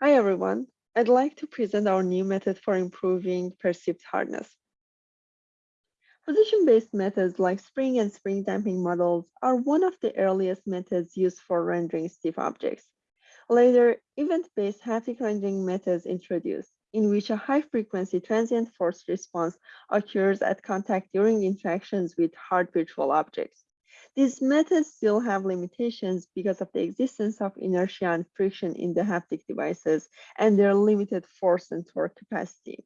Hi everyone, I'd like to present our new method for improving perceived hardness. Position-based methods like spring and spring damping models are one of the earliest methods used for rendering stiff objects. Later, event-based haptic rendering methods introduced, in which a high-frequency transient force response occurs at contact during interactions with hard virtual objects. These methods still have limitations because of the existence of inertia and friction in the haptic devices and their limited force and torque capacity.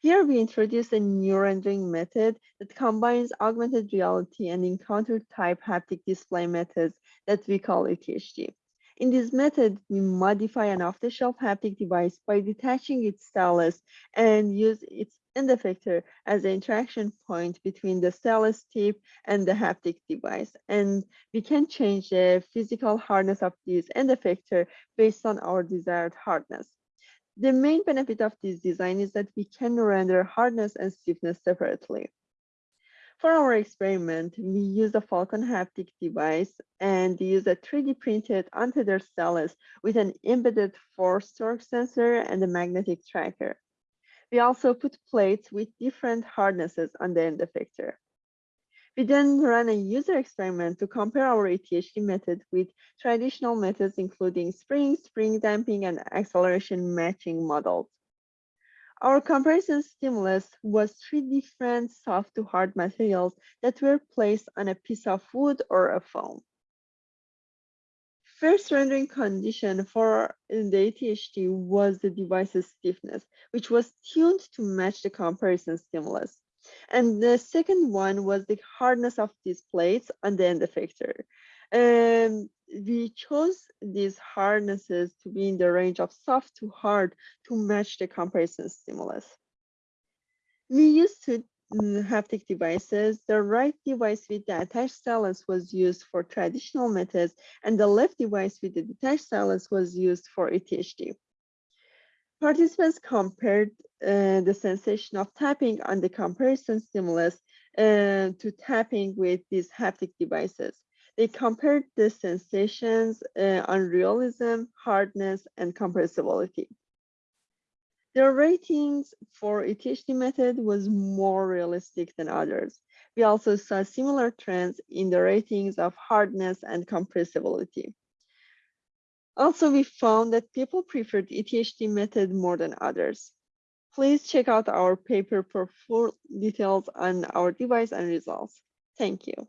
Here we introduce a new rendering method that combines augmented reality and encounter type haptic display methods that we call ETHD. In this method, we modify an off-the-shelf haptic device by detaching its stylus and use its end effector as the interaction point between the stylus tip and the haptic device. And we can change the physical hardness of this end effector based on our desired hardness. The main benefit of this design is that we can render hardness and stiffness separately. For our experiment, we use a Falcon haptic device and use a 3D printed untethered stylus with an embedded force torque sensor and a magnetic tracker. We also put plates with different hardnesses on the end effector. We then ran a user experiment to compare our ETHD method with traditional methods, including spring, spring damping, and acceleration matching models. Our comparison stimulus was three different soft to hard materials that were placed on a piece of wood or a foam. First rendering condition for the ETHD was the device's stiffness, which was tuned to match the comparison stimulus. And the second one was the hardness of these plates on the end effector. Um, we chose these hardnesses to be in the range of soft to hard to match the comparison stimulus. We used mm, haptic devices. The right device with the attached stylus was used for traditional methods, and the left device with the detached stylus was used for ETHD. Participants compared uh, the sensation of tapping on the comparison stimulus uh, to tapping with these haptic devices. They compared the sensations uh, on realism, hardness, and compressibility. Their ratings for ETHD method was more realistic than others. We also saw similar trends in the ratings of hardness and compressibility. Also, we found that people preferred ETHD method more than others. Please check out our paper for full details on our device and results. Thank you.